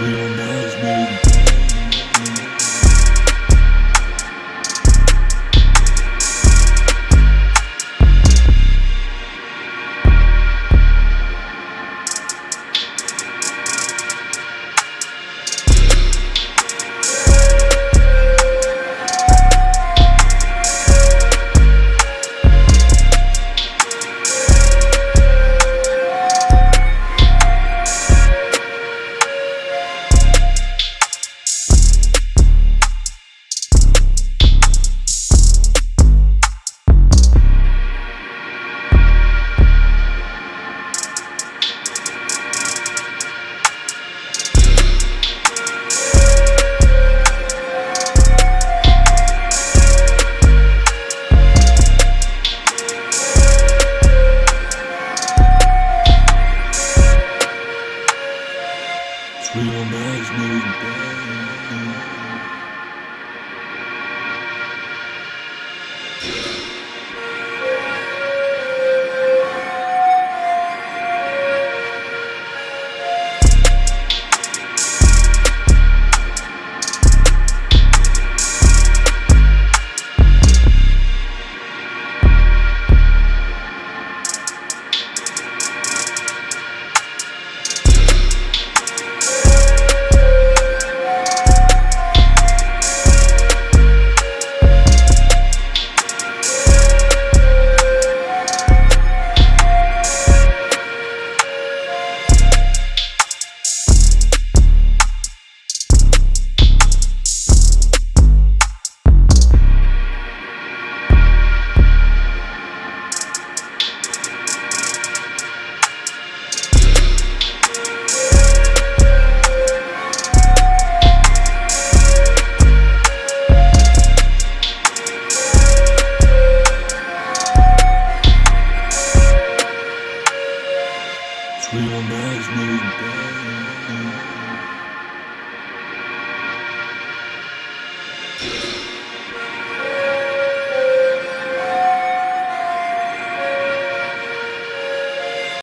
real nice, know. Sweet on bags, nigga. Bags.